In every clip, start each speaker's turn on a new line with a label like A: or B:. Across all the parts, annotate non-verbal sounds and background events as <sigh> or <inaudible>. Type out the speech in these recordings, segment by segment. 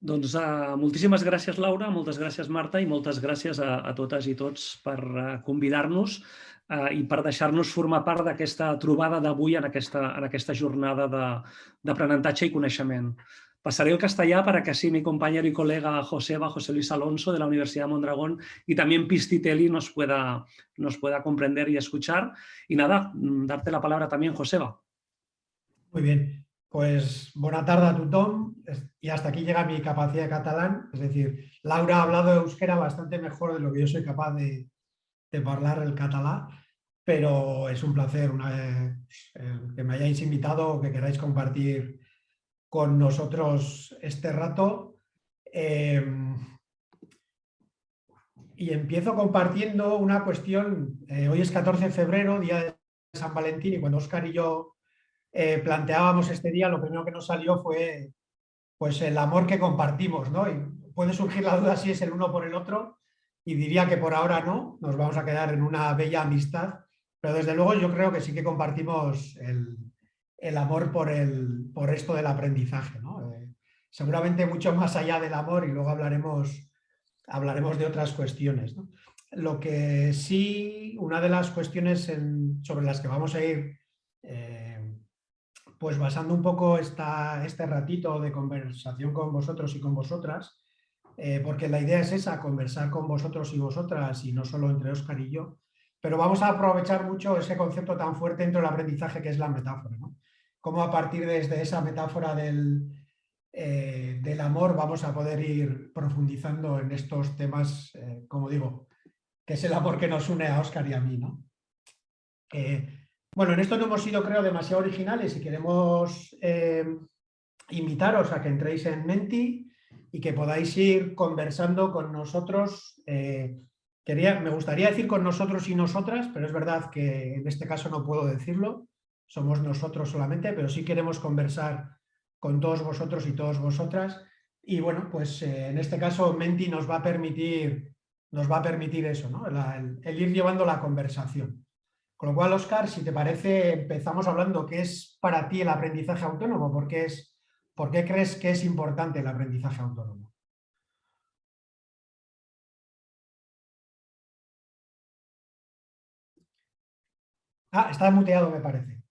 A: Doncs uh, moltíssimes gràcies, Laura, moltes gràcies, Marta, i moltes gràcies a, a totes i tots per uh, convidar-nos uh, i per deixar-nos formar part d'aquesta trobada d'avui en, aquesta, en aquesta jornada d'aprenentatge i coneixement. Pasaré el castellà para que así mi compañero y colega Joseba, José Luis Alonso de la Universidad de Mondragón y también Pistitelli nos pueda, nos pueda comprender y escuchar. Y nada, mm, darte la palabra también, Joseba.
B: Muy bien. Pues buena tarde a tothom. Y hasta aquí llega mi capacidad de catalán, es decir, Laura ha hablado de euskera bastante mejor de lo que yo soy capaz de, hablar el catalán, pero es un placer eh, que me hayáis invitado o que queráis compartir con nosotros este rato. Em, y empiezo compartiendo una cuestión, eh, hoy es 14 de febrero, día de San Valentín, y cuando Oscar y yo eh, planteábamos este día, lo primero que nos salió fue pues, el amor que compartimos, ¿no? Y puede surgir la duda si es el uno por el otro, y diría que por ahora no, nos vamos a quedar en una bella amistad, pero desde luego yo creo que sí que compartimos el, amor por, el, por esto del aprendizaje, ¿no? Eh, seguramente mucho más allá del amor y luego hablaremos, hablaremos de otras cuestiones. Lo que sí, una de las cuestiones sobre las que vamos a ir eh, pues basando un poco esta, este ratito de conversación con vosotros y con vosotras, eh, porque la idea es esa, conversar con vosotros y vosotras y no solo entre Óscar y yo, pero vamos a aprovechar mucho ese concepto tan fuerte dentro del aprendizaje que es la metáfora. ¿no? Cómo a partir desde esa metáfora del, eh, del amor vamos a poder ir profundizando en estos temas, eh, como digo, que es el amor que nos une a Óscar y a mí. ¿no? Bueno, en esto no hemos sido, creo, demasiado originales y queremos eh, invitaros a que entréis en Menti y que podáis ir conversando con nosotros. Eh, quería, me gustaría decir con nosotros y nosotras, pero es verdad que en este caso no puedo decirlo, somos nosotros solamente, pero sí queremos conversar con todos vosotros y todas vosotras. Y bueno, pues eh, en este caso Menti nos va a permitir, nos va a permitir eso, ¿no? el ir llevando la conversación. Con lo cual, Oscar, si te parece, empezamos hablando qué es para ti el aprendizaje autónomo, ¿por qué, es, por qué crees que es importante el aprendizaje autónomo? Ah, está muteado, me parece.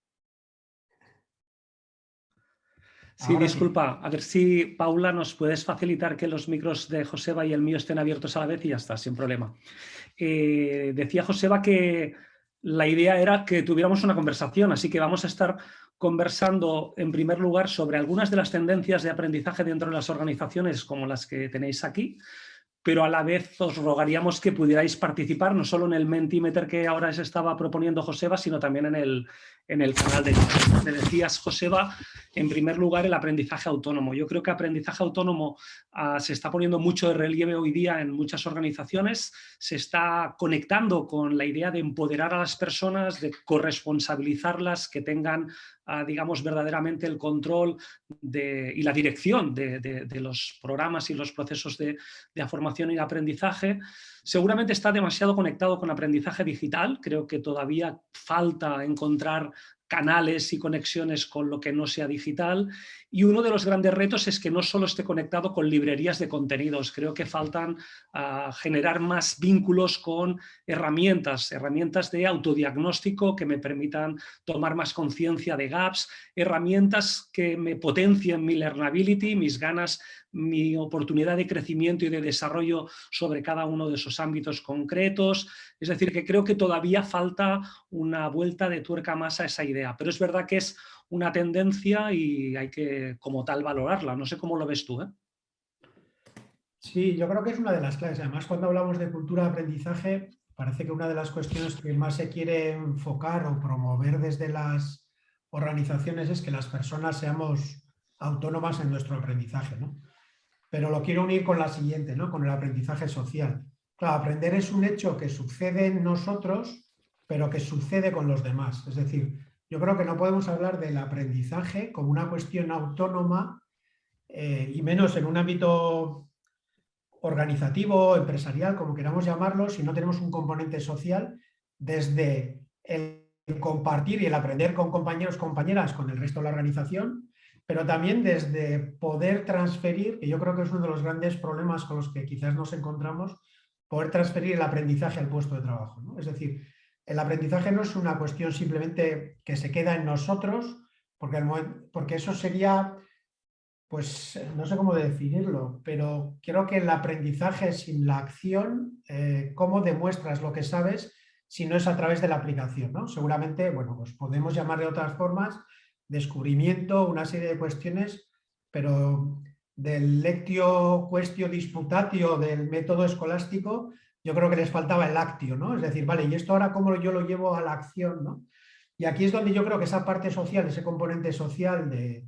A: Sí, disculpa. A ver si, Paula, nos puedes facilitar que los micros de Joseba y el mío estén abiertos a la vez y ya está, sin problema. Eh, decía Joseba que la idea era que tuviéramos una conversación, así que vamos a estar conversando en primer lugar sobre algunas de las tendencias de aprendizaje dentro de las organizaciones como las que tenéis aquí, pero a la vez os rogaríamos que pudierais participar no solo en el Mentimeter que ahora se estaba proponiendo Joseba, sino también en el, en el canal de Me decías, Joseba, en primer lugar el aprendizaje autónomo. Yo creo que aprendizaje autónomo ah, se está poniendo mucho de relieve hoy día en muchas organizaciones, se está conectando con la idea de empoderar a las personas, de corresponsabilizarlas, que tengan digamos, verdaderamente el control y la dirección de, los programas y los procesos de, de formación y aprendizaje, seguramente está demasiado conectado con aprendizaje digital, creo que todavía falta encontrar canales y conexiones con lo que no sea digital y uno de los grandes retos es que no solo esté conectado con librerías de contenidos, creo que faltan ah, generar más vínculos con herramientas, herramientas de autodiagnóstico que me permitan tomar más conciencia de gaps, herramientas que me potencien mi learnability, mis ganas, mi oportunidad de crecimiento y de desarrollo sobre cada uno de esos ámbitos concretos, es decir, que creo que todavía falta una vuelta de tuerca más a esa idea, pero es verdad que es una tendencia y hay que como tal valorarla. No sé cómo lo ves tú. ¿eh?
B: Sí, yo creo que es una de las claves. Además, cuando hablamos de cultura de aprendizaje, parece que una de las cuestiones que más se quiere enfocar o promover desde las organizaciones es que las personas seamos autónomas en nuestro aprendizaje. ¿no? Pero lo quiero unir con la siguiente, ¿no? con el aprendizaje social. Claro, aprender es un hecho que sucede en nosotros, pero que sucede con los demás. Es decir, yo creo que no podemos hablar del aprendizaje como una cuestión autónoma eh, y menos en un ámbito organizativo, empresarial, como queramos llamarlo, si no tenemos un componente social desde el compartir y el aprender con compañeros, compañeras, con el resto de la organización pero también desde poder transferir, que yo creo que es uno de los grandes problemas con los que quizás nos encontramos, poder transferir el aprendizaje al puesto de trabajo. Es decir, el aprendizaje no es una cuestión simplemente que se queda en nosotros, porque, eso sería, pues no sé cómo definirlo, pero creo que el aprendizaje sin la acción, eh, cómo demuestras lo que sabes si no es a través de la aplicación. ¿no? Seguramente, bueno, pues podemos llamar de otras formas, descubrimiento, una serie de cuestiones, pero del lectio questio disputatio del método escolástico, yo creo que les faltaba el actio, ¿no? Es decir, vale, ¿y esto ahora cómo yo lo llevo a la acción, ¿no? Y aquí es donde yo creo que esa parte social, ese componente social, de,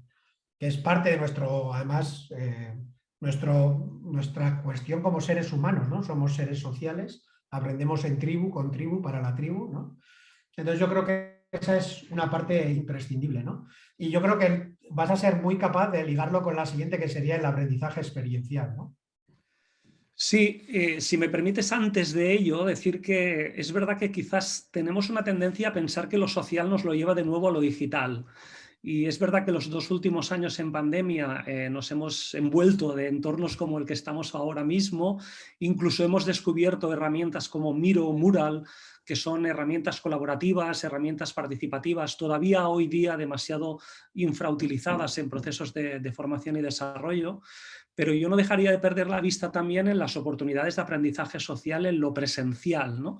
B: que es parte de nuestro, además, eh, nuestro, nuestra cuestión como seres humanos, ¿no? Somos seres sociales, aprendemos en tribu, con tribu, para la tribu, ¿no? Entonces yo creo que esa es una parte imprescindible, ¿no? Y yo creo que vas a ser muy capaz de ligarlo con la siguiente, que sería el aprendizaje experiencial, ¿no?
A: Sí, eh, si me permites antes de ello decir que es verdad que quizás tenemos una tendencia a pensar que lo social nos lo lleva de nuevo a lo digital. Y es verdad que los dos últimos años en pandemia eh, nos hemos envuelto de entornos como el que estamos ahora mismo, incluso hemos descubierto herramientas como Miro, Mural, que son herramientas colaborativas, herramientas participativas, todavía hoy día demasiado infrautilizadas en procesos de, de formación y desarrollo, pero yo no dejaría de perder la vista también en las oportunidades de aprendizaje social en lo presencial, ¿no?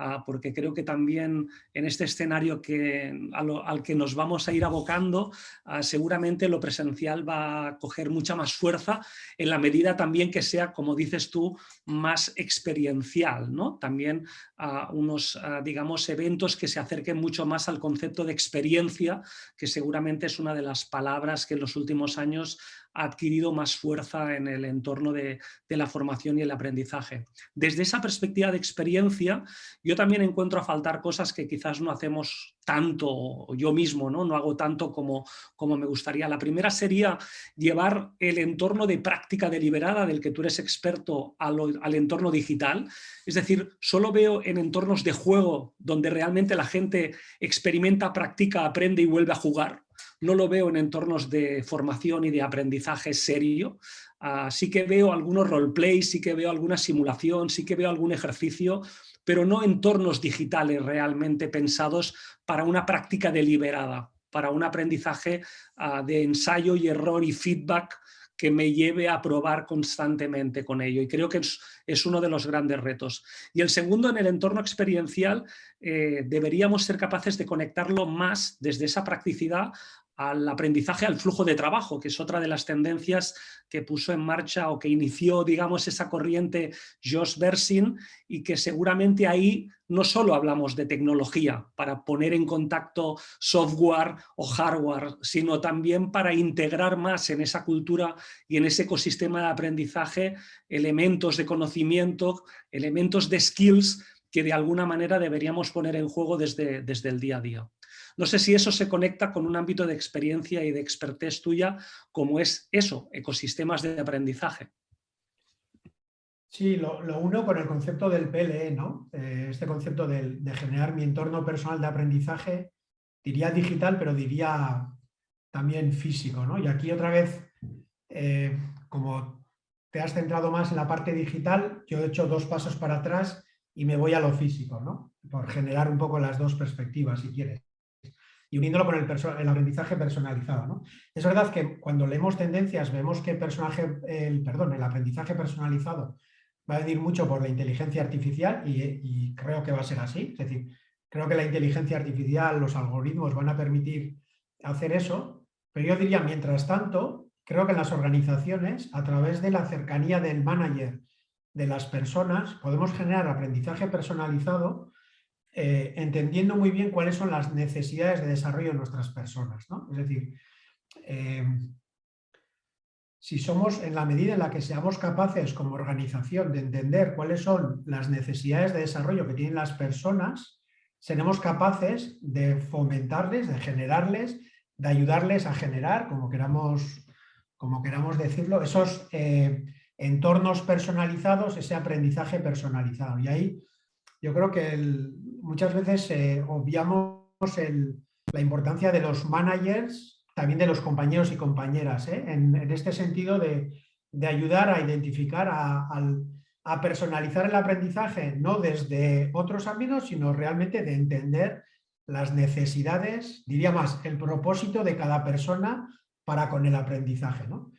A: Ah, porque creo que también en este escenario que, al que nos vamos a ir abocando, ah, seguramente lo presencial va a coger mucha más fuerza en la medida también que sea, como dices tú, más experiencial. ¿no? También uh, unos, digamos, eventos que se acerquen mucho más al concepto de experiencia, que seguramente es una de las palabras que en los últimos años ha adquirido más fuerza en el entorno de, de la formación y el aprendizaje. Desde esa perspectiva de experiencia, yo también encuentro a faltar cosas que quizás no hacemos tanto, yo mismo no, no hago tanto como, como me gustaría. La primera sería llevar el entorno de práctica deliberada del que tú eres experto al, al entorno digital. Es decir, solo veo en entornos de juego donde realmente la gente experimenta, practica, aprende y vuelve a jugar. No lo veo en entornos de formación y de aprendizaje serio, Uh, sí que veo algunos roleplays, sí que veo alguna simulación, sí que veo algún ejercicio, pero no entornos digitales realmente pensados para una práctica deliberada, para un aprendizaje uh, de ensayo y error y feedback que me lleve a probar constantemente con ello. Y creo que es, uno de los grandes retos. Y el segundo, en el entorno experiencial, eh, deberíamos ser capaces de conectarlo más desde esa practicidad al aprendizaje al flujo de trabajo, que es otra de las tendencias que puso en marcha o que inició, digamos, esa corriente Josh Bersin y que seguramente ahí no solo hablamos de tecnología para poner en contacto software o hardware, sino también para integrar más en esa cultura y en ese ecosistema de aprendizaje elementos de conocimiento, elementos de skills que de alguna manera deberíamos poner en juego desde, desde el día a día. No sé si eso se conecta con un ámbito de experiencia y de expertez tuya, como es eso, ecosistemas de aprendizaje.
B: Sí, lo, uno con el concepto del PLE, ¿no? Eh, este concepto de, generar mi entorno personal de aprendizaje, diría digital, pero diría también físico, ¿no? Y aquí otra vez, eh, como te has centrado más en la parte digital, yo he hecho dos pasos para atrás y me voy a lo físico, ¿no? Por generar un poco las dos perspectivas, si quieres y uniéndolo con el, aprendizaje personalizado. ¿no? Es verdad que cuando leemos tendencias vemos que el, aprendizaje personalizado va a venir mucho por la inteligencia artificial y, creo que va a ser así. Es decir, creo que la inteligencia artificial, los algoritmos van a permitir hacer eso, pero yo diría, mientras tanto, creo que en las organizaciones, a través de la cercanía del manager de las personas, podemos generar aprendizaje personalizado eh, entendiendo muy bien cuáles son las necesidades de desarrollo de nuestras personas. Es decir, eh, si somos, en la medida en la que seamos capaces como organización de entender cuáles son las necesidades de desarrollo que tienen las personas, seremos capaces de fomentarles, de generarles, de ayudarles a generar, como queramos, como queramos decirlo, esos eh, entornos personalizados, ese aprendizaje personalizado. Y ahí yo creo que muchas veces eh, obviamos la importancia de los managers, también de los compañeros y compañeras, ¿eh? en, este sentido de, ayudar a identificar, a, personalizar el aprendizaje, no desde otros ámbitos, sino realmente de entender las necesidades, diría más, el propósito de cada persona para con el aprendizaje. ¿no?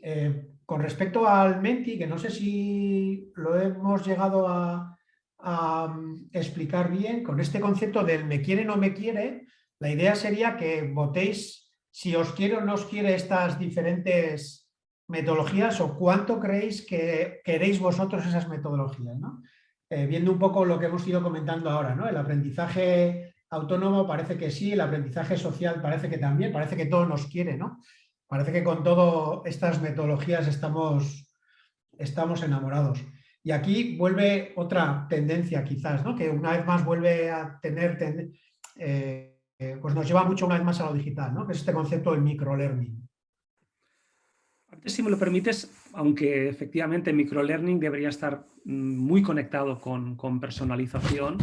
B: Eh, con respecto al Menti, que no sé si lo hemos llegado a, mm, explicar bien, con este concepto del me quiere no me quiere, la idea sería que votéis si os quiere o no os quiere estas diferentes metodologías o cuánto creéis que queréis vosotros esas metodologías. Eh, viendo un poco lo que hemos ido comentando ahora, ¿no? el aprendizaje autónomo parece que sí, el aprendizaje social parece que también, parece que todo nos quiere, ¿no? Parece que con todas estas metodologías estamos, estamos enamorados. Y aquí vuelve otra tendencia quizás, ¿no? que una vez más vuelve a tener, eh, pues nos lleva mucho una vez más a lo digital, ¿no? que es este concepto del microlearning.
A: Si me lo permites, aunque efectivamente microlearning debería estar mm, muy conectado con, con personalización,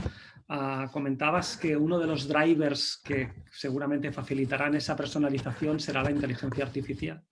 A: Ah, comentabas que uno de los drivers que seguramente facilitarán esa personalización será la inteligencia artificial.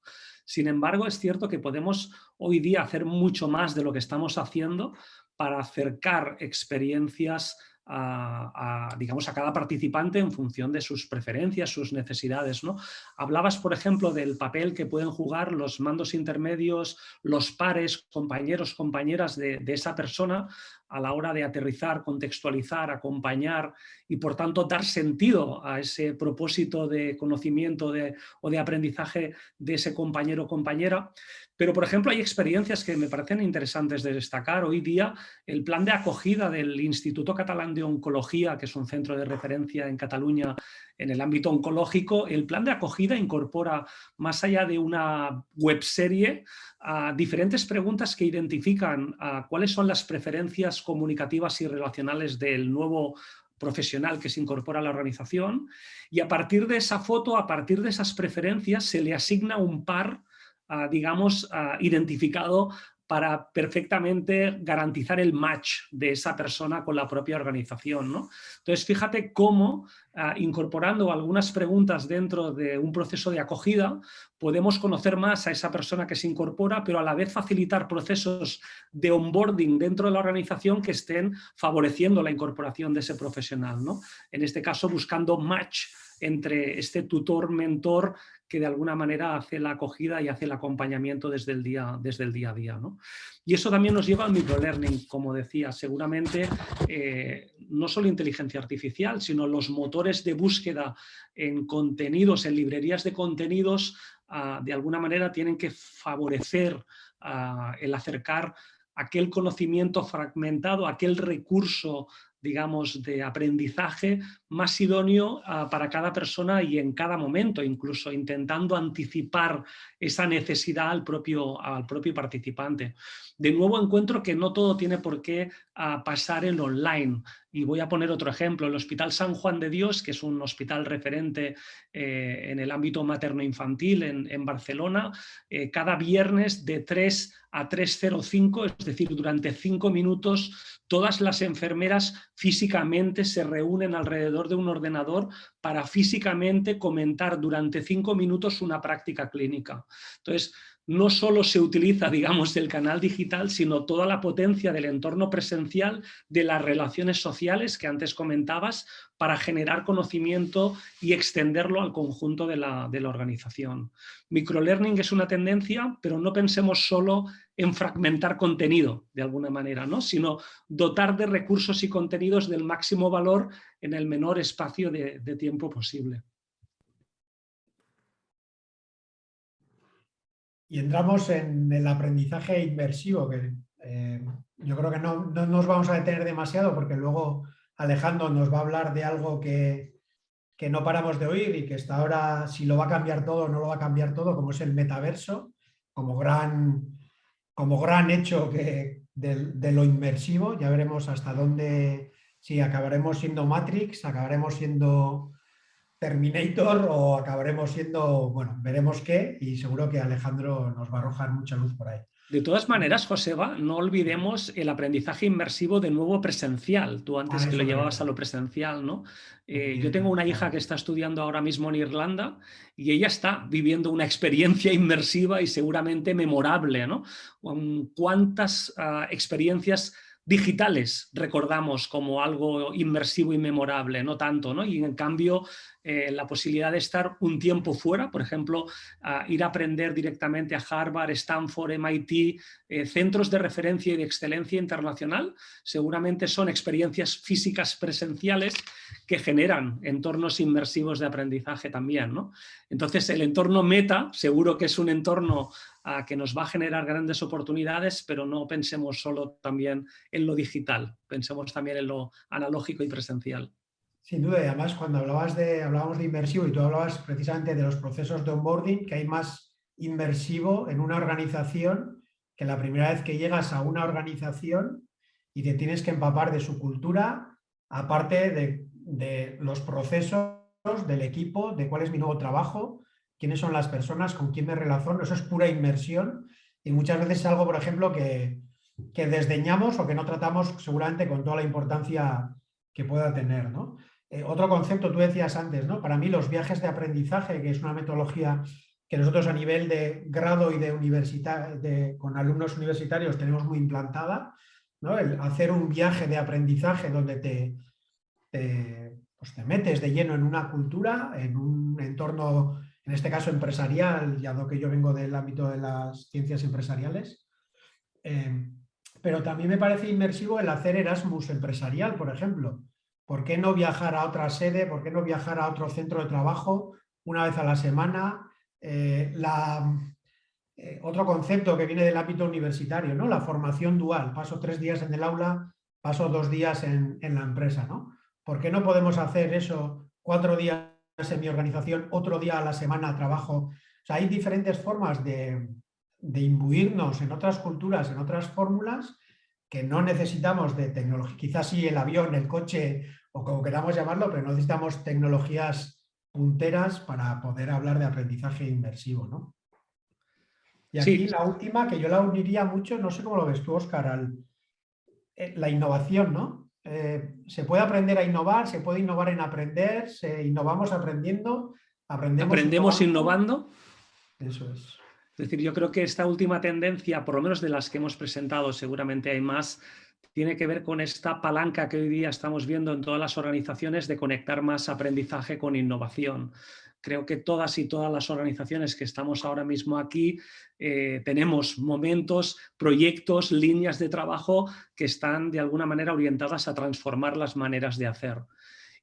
A: Sin embargo, es cierto que podemos hoy día hacer mucho más de lo que estamos haciendo para acercar experiencias a, digamos, a cada participante en función de sus preferencias, sus necesidades. ¿no? Hablabas, por ejemplo, del papel que pueden jugar los mandos intermedios, los pares, compañeros, compañeras de, de esa persona a la hora de aterrizar, contextualizar, acompañar y por tanto dar sentido a ese propósito de conocimiento o de aprendizaje de ese compañero o compañera. Pero, por ejemplo, hay experiencias que me parecen interesantes de destacar. Hoy día, el plan de acogida del Instituto Catalán de Oncología, que es un centro de referencia en Cataluña en el ámbito oncológico, el plan de acogida incorpora, más allá de una webserie, a diferentes preguntas que identifican a cuáles son las preferencias comunicativas y relacionales del nuevo profesional que se incorpora a la organización y a partir de esa foto, a partir de esas preferencias, se le asigna un par digamos, identificado para perfectamente garantizar el match de esa persona con la propia organización. ¿no? Entonces, fíjate cómo, incorporando algunas preguntas dentro de un proceso de acogida, podemos conocer más a esa persona que se incorpora, pero a la vez facilitar procesos de onboarding dentro de la organización que estén favoreciendo la incorporación de ese profesional. ¿no? En este caso, buscando match entre este tutor-mentor que de alguna manera hace la acogida y hace el acompañamiento desde el día, desde el día a día. ¿no? Y eso también nos lleva al microlearning, como decía, seguramente eh, no solo inteligencia artificial, sino los motores de búsqueda en contenidos, en librerías de contenidos, ah, de alguna manera tienen que favorecer ah, el acercar aquel conocimiento fragmentado, aquel recurso digamos, de aprendizaje más idóneo ah, para cada persona y en cada momento, incluso intentando anticipar esa necesidad al propio, al propio participante. De nuevo encuentro que no todo tiene por qué ah, pasar en online. Y voy a poner otro ejemplo, el Hospital San Juan de Dios, que es un hospital referente eh, en el ámbito materno-infantil en, Barcelona, eh, cada viernes de 3 a 3.05, es decir, durante 5 minutos todas las enfermeras físicamente se reúnen alrededor de un ordenador para físicamente comentar durante cinco minutos una práctica clínica. Entonces, no solo se utiliza, digamos, el canal digital, sino toda la potencia del entorno presencial, de las relaciones sociales que antes comentabas, para generar conocimiento y extenderlo al conjunto de la, organización. Microlearning es una tendencia, pero no pensemos solo en fragmentar contenido, de alguna manera, ¿no? sino dotar de recursos y contenidos del máximo valor en el menor espacio de tiempo posible.
B: Y entramos en el aprendizaje inmersivo, que eh, yo creo que no, nos vamos a detener demasiado porque luego Alejandro nos va a hablar de algo que, no paramos de oír y que hasta ahora si lo va a cambiar todo o no lo va a cambiar todo, como es el metaverso, como gran, como gran hecho que de lo inmersivo. Ya veremos hasta dónde, si acabaremos siendo Matrix, acabaremos siendo Terminator o acabaremos siendo, bueno, veremos qué y seguro que Alejandro nos va a arrojar mucha luz por ahí.
A: De todas maneras, Joseba, no olvidemos el aprendizaje inmersivo de nuevo presencial. Tú antes que lo llevabas a lo presencial, ¿no? Eh, yo tengo una hija que está estudiando ahora mismo en Irlanda y ella está viviendo una experiencia inmersiva y seguramente memorable, ¿no? ¿Cuántas ah, experiencias digitales recordamos como algo inmersivo y memorable, no tanto, ¿no? Y en cambio eh, la posibilidad de estar un tiempo fuera, por ejemplo, ir a aprender directamente a Harvard, Stanford, MIT, eh, centros de referencia y de excelencia internacional, seguramente son experiencias físicas presenciales que generan entornos inmersivos de aprendizaje también. ¿no? Entonces el entorno meta seguro que es un entorno que nos va a generar grandes oportunidades, pero no pensemos solo también en lo digital, pensemos también en lo analógico y presencial.
B: Sin duda, y además cuando hablabas de, hablábamos de inmersivo y tú hablabas precisamente de los procesos de onboarding, que hay más inmersivo en una organización que la primera vez que llegas a una organización y te tienes que empapar de su cultura, aparte de, de los procesos del equipo, de cuál es mi nuevo trabajo, quiénes son las personas, con quién me relaciono, eso es pura inmersión y muchas veces es algo, por ejemplo, que, que desdeñamos o que no tratamos seguramente con toda la importancia que pueda tener. ¿no? Eh, otro concepto, tú decías antes, ¿no? para mí los viajes de aprendizaje, que es una metodología que nosotros a nivel de grado y de universidad, con alumnos universitarios tenemos muy implantada, ¿no? el hacer un viaje de aprendizaje donde te, pues te metes de lleno en una cultura, en un entorno, en este caso empresarial, ya que yo vengo del ámbito de las ciencias empresariales, eh, pero también me parece inmersivo el hacer Erasmus empresarial, por ejemplo, ¿Por qué no viajar a otra sede? ¿Por qué no viajar a otro centro de trabajo una vez a la semana? Eh, eh, otro concepto que viene del ámbito universitario, ¿no? la formación dual. Paso tres días en el aula, paso dos días en, la empresa. ¿no? ¿Por qué no podemos hacer eso cuatro días en mi organización, otro día a la semana trabajo? hay diferentes formas de, de imbuirnos en otras culturas, en otras fórmulas, que no necesitamos de tecnología, quizás sí el avión, el coche o como queramos llamarlo, pero no necesitamos tecnologías punteras para poder hablar de aprendizaje inmersivo. ¿no? Y aquí la última, que yo la uniría mucho, no sé cómo lo ves tú, Oscar, al, eh, la innovación, ¿no? Eh, se puede aprender a innovar, se puede innovar en aprender, se innovamos aprendiendo,
A: aprendemos, ¿Aprendemos innovando.
B: Eso es.
A: Es decir, yo creo que esta última tendencia, por lo menos de las que hemos presentado, seguramente hay más, tiene que ver con esta palanca que hoy día estamos viendo en todas las organizaciones de conectar más aprendizaje con innovación. Creo que todas y todas las organizaciones que estamos ahora mismo aquí eh, tenemos momentos, proyectos, líneas de trabajo que están de alguna manera orientadas a transformar las maneras de hacer.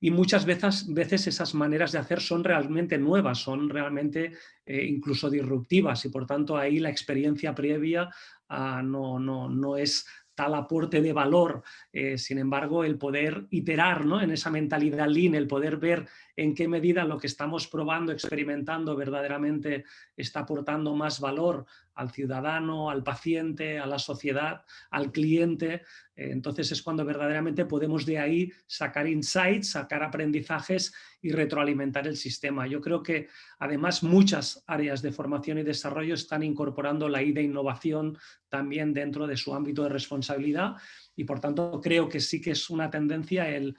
A: Y muchas veces, veces esas maneras de hacer son realmente nuevas, son realmente eh, incluso disruptivas y por tanto ahí la experiencia previa ah, no, no, no es tal aporte de valor, eh, sin embargo, el poder iterar ¿no? en esa mentalidad lean, el poder ver en qué medida lo que estamos probando, experimentando verdaderamente está aportando más valor al ciudadano, al paciente, a la sociedad, al cliente. Eh, entonces es cuando verdaderamente podemos de ahí sacar insights, sacar aprendizajes y retroalimentar el sistema. Yo creo que además muchas áreas de formación y desarrollo están incorporando la I de innovación también dentro de su ámbito de responsabilidad y por tanto creo que sí que es una tendencia el,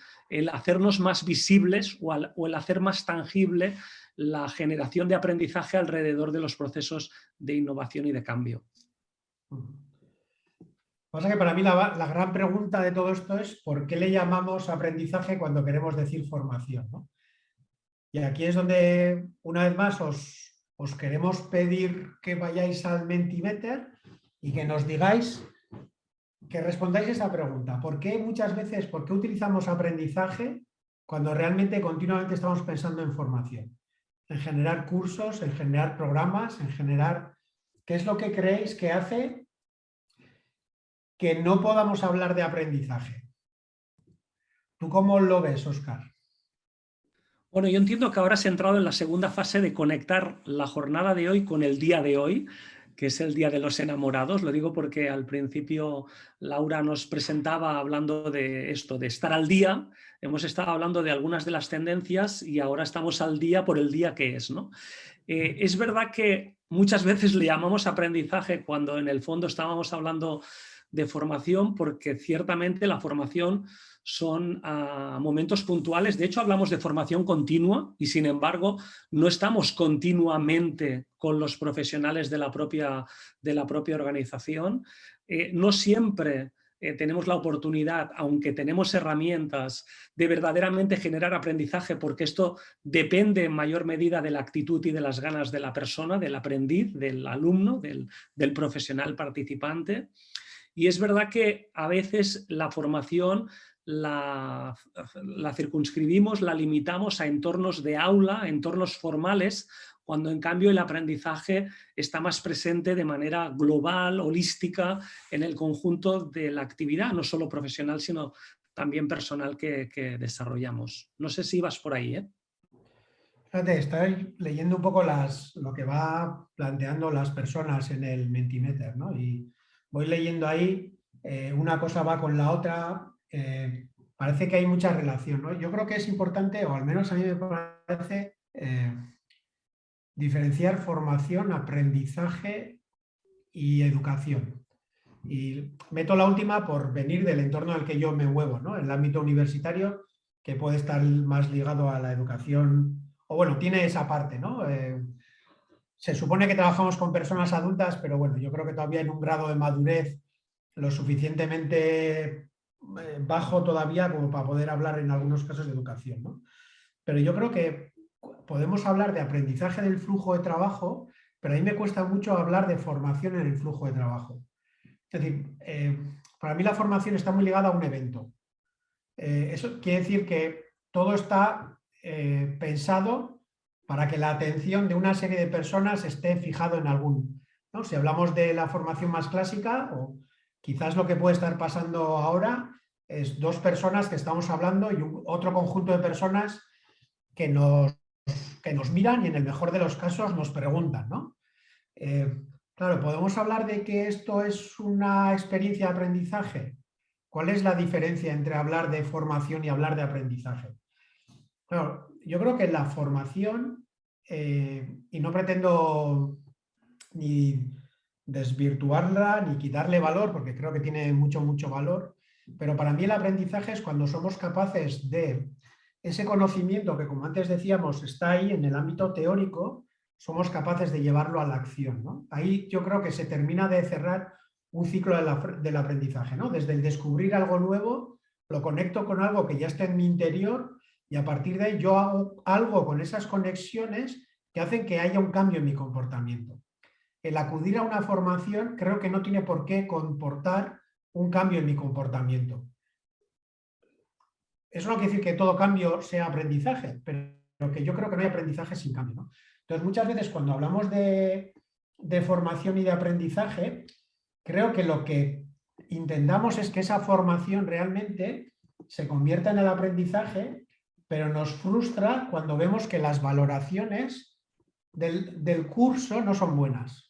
A: hacernos más visibles o el hacer más tangible la generación de aprendizaje alrededor de los procesos de innovación y de cambio.
B: Pasa que para mí la, gran pregunta de todo esto es ¿por qué le llamamos aprendizaje cuando queremos decir formación? Y aquí es donde una vez más os, os queremos pedir que vayáis al Mentimeter y que nos digáis, que respondáis esa pregunta. ¿Por qué muchas veces, por qué utilizamos aprendizaje cuando realmente continuamente estamos pensando en formación? En generar cursos, en generar programas, en generar... ¿Qué es lo que creéis que hace que no podamos hablar de aprendizaje? ¿Tú cómo lo ves, Oscar?
A: Bueno, yo entiendo que ahora has entrado en la segunda fase de conectar la jornada de hoy con el día de hoy, que es el Día de los Enamorados. Lo digo porque al principio Laura nos presentaba hablando de esto, de estar al día. Hemos estado hablando de algunas de las tendencias y ahora estamos al día por el día que es. ¿no? Eh, es verdad que muchas veces le llamamos aprendizaje cuando en el fondo estábamos hablando de formación porque ciertamente la formación son ah, momentos puntuales. De hecho, hablamos de formación continua y, sin embargo, no estamos continuamente con los profesionales de la propia, de la propia organización. Eh, no siempre eh, tenemos la oportunidad, aunque tenemos herramientas, de verdaderamente generar aprendizaje, porque esto depende en mayor medida de la actitud y de las ganas de la persona, del aprendiz, del alumno, del, del profesional participante. Y es verdad que a veces la formación la, circunscribimos, la limitamos a entornos de aula, entornos formales, cuando en cambio el aprendizaje está más presente de manera global, holística, en el conjunto de la actividad, no solo profesional, sino también personal que, desarrollamos. No sé si vas por ahí. ¿eh?
B: Fíjate, estoy leyendo un poco las, lo que va planteando las personas en el Mentimeter, ¿no? Y voy leyendo ahí, eh, una cosa va con la otra, eh, parece que hay mucha relación. Yo creo que es importante, o al menos a mí me parece, eh, diferenciar formación, aprendizaje y educación. Y meto la última por venir del entorno al que yo me muevo, ¿no? el ámbito universitario, que puede estar más ligado a la educación, o bueno, tiene esa parte, ¿no? Eh, se supone que trabajamos con personas adultas, pero bueno, yo creo que todavía en un grado de madurez lo suficientemente bajo todavía como para poder hablar en algunos casos de educación. ¿no? Pero yo creo que podemos hablar de aprendizaje del flujo de trabajo, pero a mí me cuesta mucho hablar de formación en el flujo de trabajo. Es decir, eh, para mí la formación está muy ligada a un evento. Eh, eso quiere decir que todo está pensado para que la atención de una serie de personas esté fijado en algún. ¿no? Si hablamos de la formación más clásica, o Quizás lo que puede estar pasando ahora es dos personas que estamos hablando y otro conjunto de personas que nos, que nos miran y en el mejor de los casos nos preguntan. ¿no? Eh, claro, ¿podemos hablar de que esto es una experiencia de aprendizaje? ¿Cuál es la diferencia entre hablar de formación y hablar de aprendizaje? yo creo que la formación, eh, y no pretendo ni desvirtuarla ni quitarle valor, porque creo que tiene mucho, mucho valor, pero para mí el aprendizaje es cuando somos capaces de ese conocimiento que, como antes decíamos, está ahí en el ámbito teórico, somos capaces de llevarlo a la acción. Ahí yo creo que se termina de cerrar un ciclo del aprendizaje. ¿no? Desde el descubrir algo nuevo, lo conecto con algo que ya está en mi interior y a partir de ahí yo hago algo con esas conexiones que hacen que haya un cambio en mi comportamiento el acudir a una formación creo que no tiene por qué comportar un cambio en mi comportamiento. Eso no quiere decir que todo cambio sea aprendizaje, pero que yo creo que no hay aprendizaje sin cambio. Entonces, muchas veces cuando hablamos de, formación y de aprendizaje, creo que lo que intentamos es que esa formación realmente se convierta en el aprendizaje, pero nos frustra cuando vemos que las valoraciones del curso no son buenas.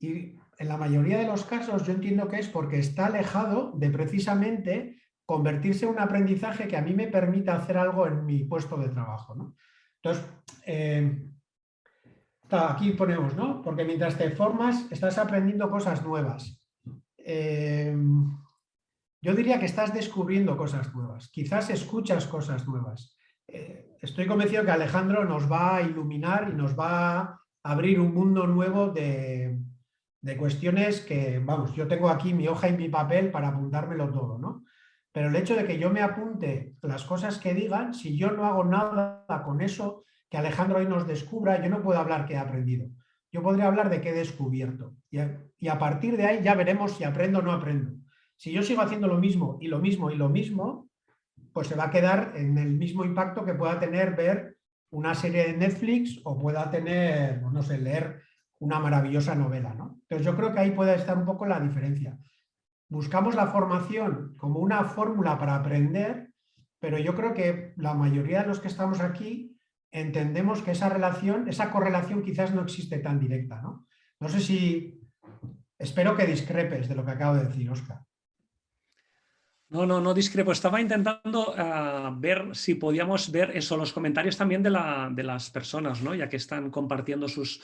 B: Y en la mayoría de los casos yo entiendo que es porque está alejado de precisamente convertirse en un aprendizaje que a mí me permita hacer algo en mi puesto de trabajo. Entonces, eh, aquí ponemos, ¿no? Porque mientras te formas estás aprendiendo cosas nuevas. Eh, yo diría que estás descubriendo cosas nuevas, quizás escuchas cosas nuevas. Eh, estoy convencido que Alejandro nos va a iluminar y nos va a abrir un mundo nuevo de, de cuestiones que, vamos, yo tengo aquí mi hoja y mi papel para apuntármelo todo, ¿no? Pero el hecho de que yo me apunte las cosas que digan, si yo no hago nada con eso que Alejandro hoy nos descubra, yo no puedo hablar que he aprendido. Yo podría hablar de qué he descubierto. Y a, y a partir de ahí ya veremos si aprendo o no aprendo. Si yo sigo haciendo lo mismo y lo mismo y lo mismo, pues se va a quedar en el mismo impacto que pueda tener ver una serie de Netflix o pueda tener, no sé, leer una maravillosa novela. ¿no? Entonces yo creo que ahí puede estar un poco la diferencia. Buscamos la formación como una fórmula para aprender, pero yo creo que la mayoría de los que estamos aquí entendemos que esa relación, esa correlación quizás no existe tan directa. ¿no? No sé si... Espero que discrepes de lo que acabo de decir, Oscar.
A: No, no, no discrepo. Estaba intentando ah, ver si podíamos ver eso, los comentarios también de, las personas, ¿no? ya que están compartiendo sus,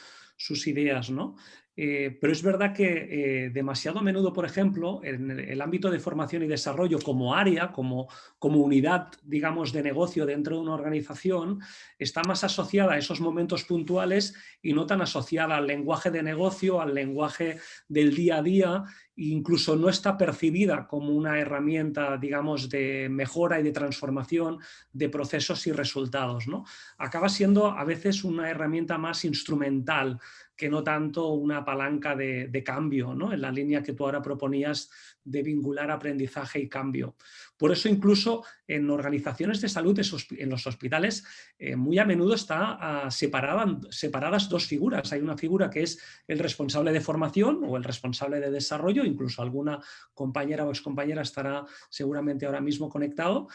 A: ideas. ¿no? Eh, pero es verdad que eh, demasiado a menudo, por ejemplo, en el, ámbito de formación y desarrollo como área, como, como unidad, digamos, de negocio dentro de una organización, está más asociada a esos momentos puntuales y no tan asociada al lenguaje de negocio, al lenguaje del día a día, incluso no está percibida como una herramienta, digamos, de mejora y de transformación de procesos y resultados. ¿no? Acaba siendo a veces una herramienta más instrumental que no tanto una palanca de, cambio, ¿no? en la línea que tú ahora proponías de vincular aprendizaje y cambio. Por eso incluso en organizaciones de salud, en los hospitales, eh, muy a menudo está ah, separadas dos figuras. Hay una figura que es el responsable de formación o el responsable de desarrollo, incluso alguna compañera o excompañera estará seguramente ahora mismo conectado,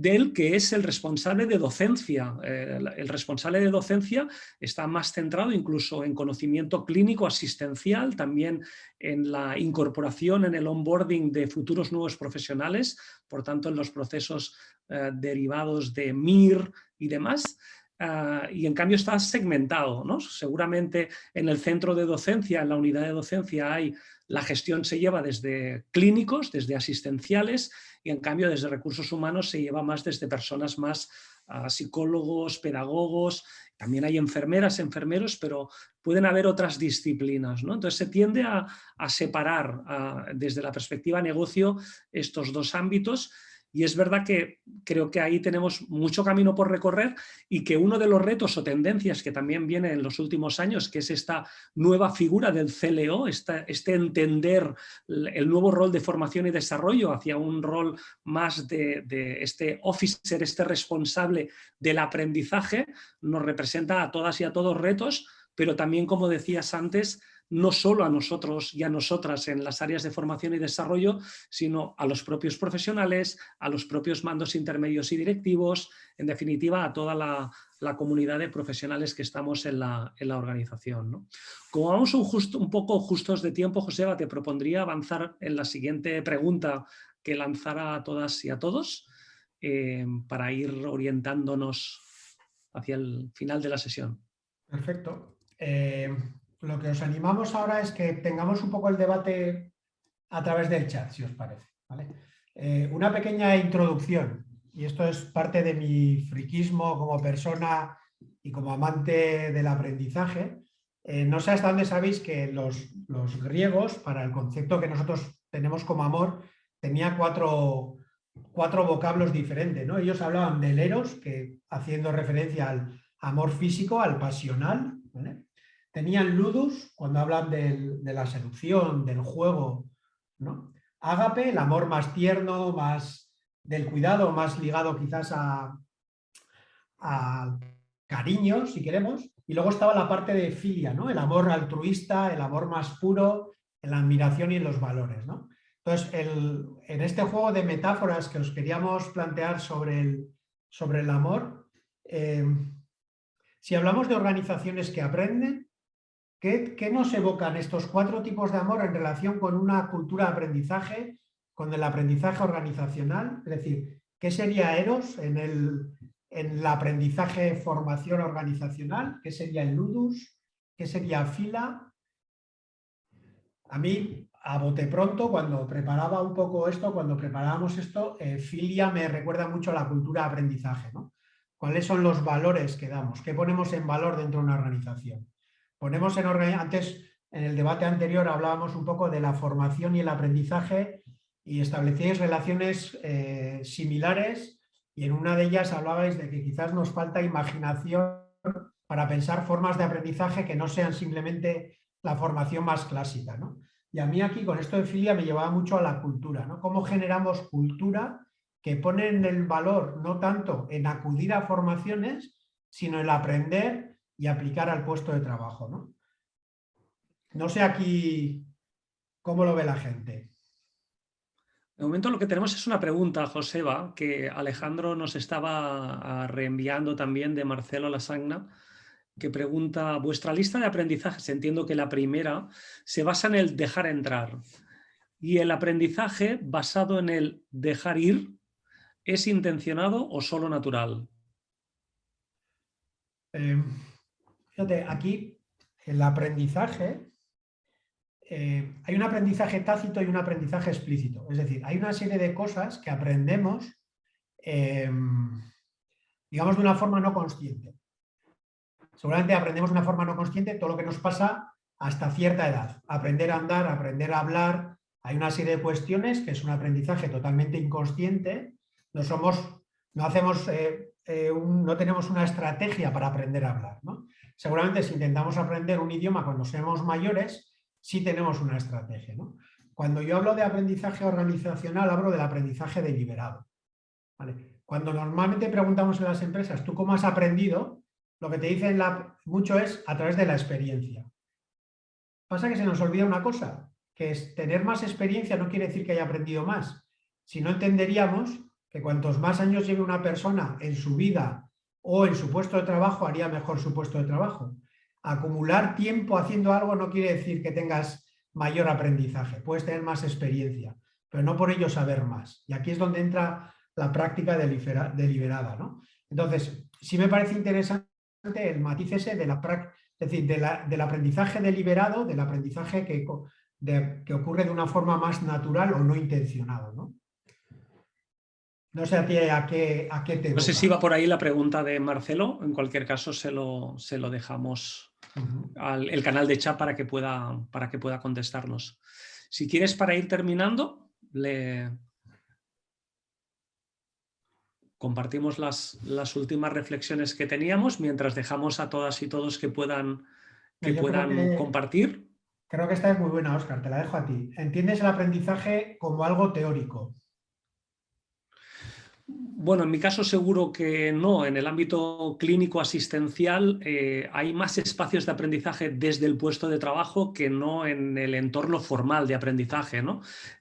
A: del que es el responsable de docencia. Eh, el responsable de docencia está más centrado incluso en conocimiento clínico asistencial, también en la incorporación, en el onboarding de futuros nuevos profesionales, por tanto en los procesos eh, derivados de MIR y demás. Ah, y en cambio está segmentado. ¿no? Seguramente en el centro de docencia, en la unidad de docencia, hay la gestión se lleva desde clínicos, desde asistenciales, y en cambio desde recursos humanos se lleva más desde personas más ah, psicólogos, pedagogos, también hay enfermeras, enfermeros, pero pueden haber otras disciplinas. ¿no? Entonces se tiende a, separar ah, desde la perspectiva negocio estos dos ámbitos y es verdad que creo que ahí tenemos mucho camino por recorrer y que uno de los retos o tendencias que también viene en los últimos años, que es esta nueva figura del CLO, este entender el nuevo rol de formación y desarrollo hacia un rol más de, de este officer, este responsable del aprendizaje, nos representa a todas y a todos retos, pero también, como decías antes, no solo a nosotros y a nosotras en las áreas de formación y desarrollo, sino a los propios profesionales, a los propios mandos intermedios y directivos, en definitiva a toda la, comunidad de profesionales que estamos en la, organización. Como vamos un, un, poco justos de tiempo, Joseba, te propondría avanzar en la siguiente pregunta que lanzara a todas y a todos eh, para ir orientándonos hacia el final de la sesión.
B: Perfecto. Eh, lo que os animamos ahora es que tengamos un poco el debate a través del chat, si os parece. Eh, una pequeña introducción, y esto es parte de mi friquismo como persona y como amante del aprendizaje. Eh, no sé hasta dónde sabéis que los, griegos, para el concepto que nosotros tenemos como amor, tenía cuatro, cuatro vocablos diferentes. ¿no? Ellos hablaban del eros, que haciendo referencia al amor físico, al pasional, Tenían ludus, cuando hablan de la seducción, del juego, ¿no? Ágape, el amor más tierno, más del cuidado, más ligado quizás a, cariño, si queremos. Y luego estaba la parte de filia, ¿no? El amor altruista, el amor más puro, en la admiración y en los valores, ¿no? Entonces, en este juego de metáforas que os queríamos plantear sobre el, sobre el amor, eh, si hablamos de organizaciones que aprenden, ¿Qué, nos evocan estos cuatro tipos de amor en relación con una cultura de aprendizaje, con el aprendizaje organizacional? Es decir, ¿qué sería Eros en el, en aprendizaje formación organizacional? ¿Qué sería el Ludus? ¿Qué sería Fila? A mí, a bote pronto, cuando preparaba un poco esto, cuando preparábamos esto, eh, Filia me recuerda mucho a la cultura de aprendizaje. ¿Cuáles son los valores que damos? ¿Qué ponemos en valor dentro de una organización? Ponemos en antes en el debate anterior hablábamos un poco de la formación y el aprendizaje y establecíais relaciones eh, similares y en una de ellas hablabais de que quizás nos falta imaginación para pensar formas de aprendizaje que no sean simplemente la formación más clásica. Y a mí aquí con esto de filia me llevaba mucho a la cultura, ¿no? Cómo generamos cultura que pone en el valor no tanto en acudir a formaciones, sino en aprender y aplicar al puesto de trabajo. ¿no? no sé aquí cómo lo ve la gente.
A: De momento lo que tenemos es una pregunta, Joseba, que Alejandro nos estaba ah, reenviando también de Marcelo Lasagna. que pregunta, vuestra lista de aprendizajes, entiendo que la primera, se basa en el dejar entrar. Y el aprendizaje basado en el dejar ir, ¿es intencionado o solo natural?
B: Eh, aquí el aprendizaje, eh, hay un aprendizaje tácito y un aprendizaje explícito. Es decir, hay una serie de cosas que aprendemos, eh, digamos, de una forma no consciente. Seguramente aprendemos de una forma no consciente todo lo que nos pasa hasta cierta edad. Aprender a andar, aprender a hablar, hay una serie de cuestiones que es un aprendizaje totalmente inconsciente. No somos, no hacemos, eh, no tenemos una estrategia para aprender a hablar. Seguramente si intentamos aprender un idioma cuando seamos mayores, sí tenemos una estrategia. Cuando yo hablo de aprendizaje organizacional, hablo del aprendizaje deliberado. Cuando normalmente preguntamos en las empresas, ¿tú cómo has aprendido? lo que te dicen mucho es a través de la experiencia. Pasa que se nos olvida una cosa, que es tener más experiencia no quiere decir que haya aprendido más. Si no entenderíamos que cuantos más años lleve una persona en su vida o en su puesto de trabajo, haría mejor su puesto de trabajo. Acumular tiempo haciendo algo no quiere decir que tengas mayor aprendizaje, puedes tener más experiencia, pero no por ello saber más. Y aquí es donde entra la práctica deliberada. ¿no? Entonces, sí me parece interesante el matiz ese de la, es decir, del aprendizaje deliberado, del aprendizaje que, que ocurre de una forma más natural o no intencionado. ¿no? No sé a ti a qué, a qué te...
A: No sé si va por ahí la pregunta de Marcelo, en cualquier caso se lo, se lo dejamos al el canal de chat para que, pueda, para que pueda contestarnos. Si quieres para ir terminando, le, compartimos las, las, últimas reflexiones que teníamos mientras dejamos a todas y todos que puedan, que puedan compartir.
B: Creo que esta es muy buena, Oscar, te la dejo a ti. ¿Entiendes el aprendizaje como algo teórico?
A: Bueno, en mi caso seguro que no. En el ámbito clínico asistencial eh, hay más espacios de aprendizaje desde el puesto de trabajo que no en el entorno formal de aprendizaje.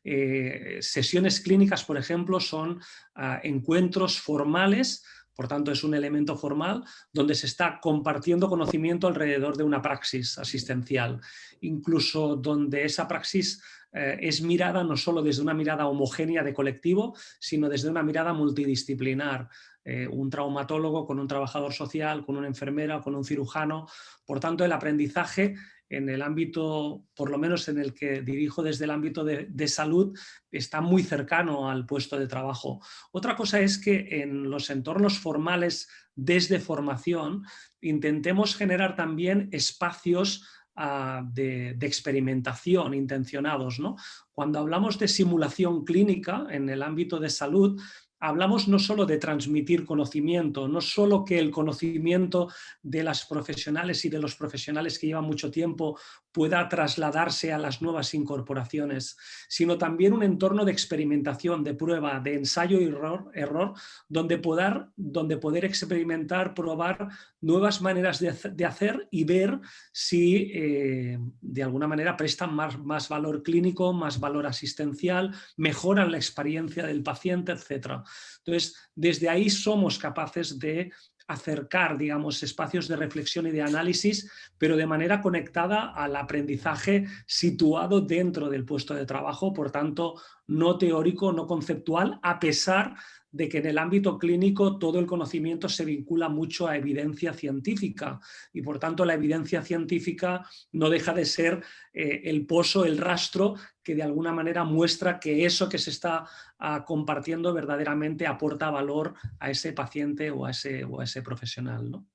A: Eh, sesiones clínicas, por ejemplo, son ah, encuentros formales por tanto, es un elemento formal donde se está compartiendo conocimiento alrededor de una praxis asistencial, incluso donde esa praxis eh, es mirada no solo desde una mirada homogénea de colectivo, sino desde una mirada multidisciplinar. Eh, un traumatólogo con un trabajador social, con una enfermera, con un cirujano. Por tanto, el aprendizaje en el ámbito, por lo menos en el que dirijo desde el ámbito de, de, salud, está muy cercano al puesto de trabajo. Otra cosa es que en los entornos formales desde formación intentemos generar también espacios Ah, de, experimentación intencionados. ¿no? Cuando hablamos de simulación clínica en el ámbito de salud, hablamos no solo de transmitir conocimiento, no solo que el conocimiento de las profesionales y de los profesionales que llevan mucho tiempo pueda trasladarse a las nuevas incorporaciones, sino también un entorno de experimentación, de prueba, de ensayo y error, error donde, poder, experimentar, probar nuevas maneras de, hacer y ver si eh, de alguna manera prestan más, más valor clínico, más valor asistencial, mejoran la experiencia del paciente, etc. Entonces, desde ahí somos capaces de acercar, digamos, espacios de reflexión y de análisis, pero de manera conectada al aprendizaje situado dentro del puesto de trabajo, por tanto, no teórico, no conceptual, a pesar de que en el ámbito clínico todo el conocimiento se vincula mucho a evidencia científica y por tanto la evidencia científica no deja de ser eh, el pozo, el rastro que de alguna manera muestra que eso que se está ah, compartiendo verdaderamente aporta valor a ese paciente o a ese, o a ese profesional. ¿no?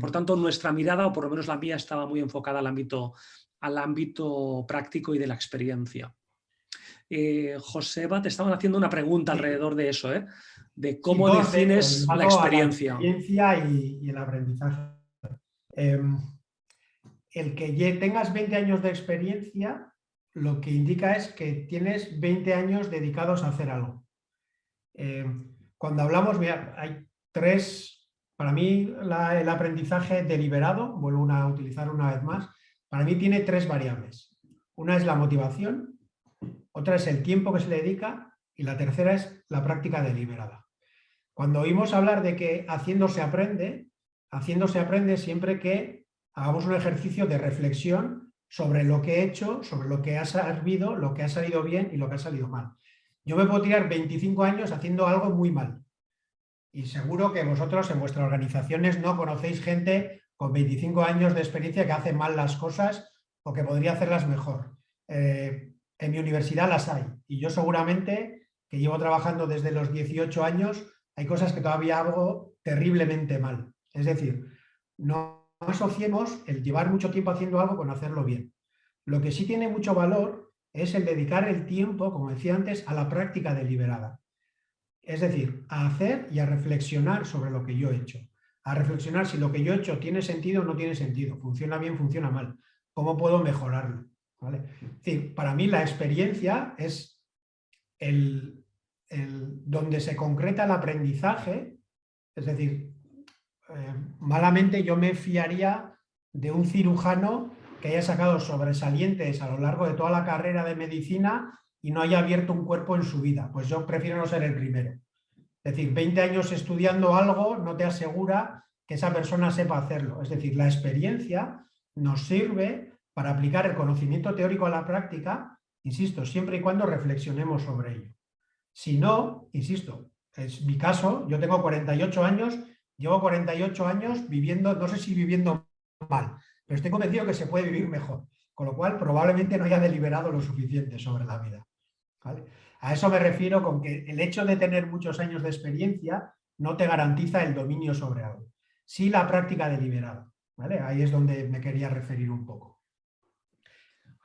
A: Por tanto, nuestra mirada, o por lo menos la mía, estaba muy enfocada al ámbito, al ámbito práctico y de la experiencia. Eh, Joseba, te estaban haciendo una pregunta alrededor de eso, ¿eh? de cómo defines la experiencia.
B: La experiencia y, el aprendizaje. Em, el que tengas 20 años de experiencia lo que indica es que tienes 20 años dedicados a hacer algo. Em, cuando hablamos, mira, hay tres, para mí el aprendizaje deliberado, vuelvo a utilizar una vez más, para mí tiene tres variables. Una es la motivación, otra es el tiempo que se le dedica y la tercera es la práctica deliberada. Cuando oímos hablar de que haciendo se aprende, haciendo se aprende siempre que hagamos un ejercicio de reflexión sobre lo que he hecho, sobre lo que ha servido, lo que ha salido bien y lo que ha salido mal. Yo me puedo tirar 25 años haciendo algo muy mal. Y seguro que vosotros en vuestras organizaciones no conocéis gente con 25 años de experiencia que hace mal las cosas o que podría hacerlas mejor. Eh, en mi universidad las hay. Y yo seguramente, que llevo trabajando desde los 18 años, hay cosas que todavía hago terriblemente mal. Es decir, no asociemos el llevar mucho tiempo haciendo algo con hacerlo bien. Lo que sí tiene mucho valor es el dedicar el tiempo, como decía antes, a la práctica deliberada. Es decir, a hacer y a reflexionar sobre lo que yo he hecho. A reflexionar si lo que yo he hecho tiene sentido o no tiene sentido, funciona bien, funciona mal, cómo puedo mejorarlo. Para mí la experiencia es el, donde se concreta el aprendizaje, es decir, eh, malamente yo me fiaría de un cirujano que haya sacado sobresalientes a lo largo de toda la carrera de medicina y no haya abierto un cuerpo en su vida. Pues yo prefiero no ser el primero. Es decir, 20 años estudiando algo no te asegura que esa persona sepa hacerlo. Es decir, la experiencia nos sirve para aplicar el conocimiento teórico a la práctica, insisto, siempre y cuando reflexionemos sobre ello. Si no, insisto, es mi caso, yo tengo 48 años Llevo 48 años viviendo, no sé si viviendo mal, pero estoy convencido que se puede vivir mejor, con lo cual probablemente no haya deliberado lo suficiente sobre la vida. A eso me refiero con que el hecho de tener muchos años de experiencia no te garantiza el dominio sobre algo, sí la práctica deliberada. ¿vale? Ahí es donde me quería referir un poco.